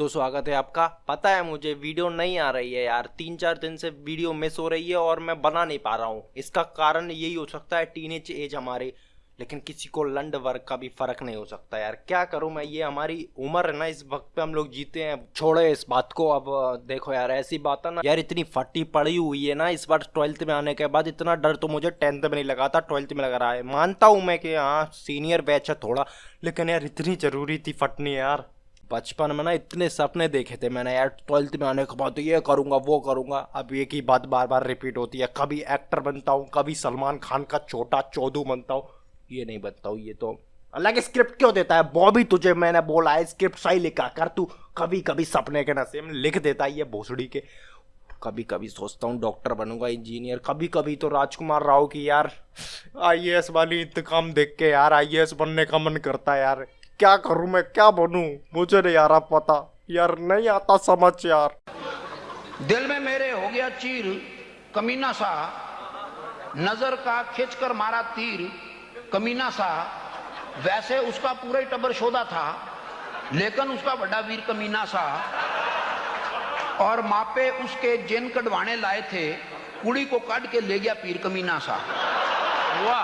तो स्वागत है आपका। पता है मुझे, वीडियो नहीं आ रही है यार। तीन चार दिन से वीडियो मिस हो रही है और मैं बना नहीं पा रहा हूँ। इसका कारण यही हो सकता है टीनेज एज हमारे। लेकिन किसी को लंड वर्क का भी फ़र्क नहीं हो सकता यार। क्या करूँ मैं? ये हमारी उम्र है ना, इस वक्त पे हम लोग जीते हैं। छोड़े इस बात को अब, देखो यार, ऐसी बात है ना। यार इतनी फटी पड़ी हुई है ना, इस बार ट्वेल्थ में आने के बाद इतना डर तो मुझे टेंथ में नहीं लगा था ट्वेल्थ में लग रहा है। मानता हूँ मैं कि हाँ सीनियर बैच है थोड़ा। लेकिन यार इतनी ज़रूरी थी फटनी यार। बचपन में ना इतने सपने देखे थे मैंने, यार ट्वेल्थ में आने के बाद तो ये करूँगा, वो करूँगा। अब एक ही बात बार बार रिपीट होती है, कभी एक्टर बनता हूँ, कभी सलमान खान का छोटा चौधू बनता हूँ। ये नहीं बनता हूँ, ये तो अलग स्क्रिप्ट क्यों देता है? बॉबी, तुझे मैंने बोला है स्क्रिप्ट सही लिखा कर तू। कभी कभी सपने के नशे में लिख देता है ये भोसड़ी के। कभी कभी सोचता हूँ डॉक्टर बनूँगा इंजीनियर कभी कभी तो राजकुमार राव की, यार आईएएस वाली इंतकाम देख के, यार आईएएस बनने का मन करता है, यार। क्या करूँ मैं? क्या बनूं? मुझे नहीं आ रहा पता। यार, नहीं आता समझ यार। दिल में मेरे हो गया चीर, कमीना सा। नज़र का खींचकर मारा तीर, कमीना सा। वैसे उसका पूरा ही टबर शोधा था, लेकिन उसका बड़ा वीर कमीना सा। और मापे उसके जिन कटवाने लाए थे, कुड़ी को काट के ले गया पीर कमीना सा।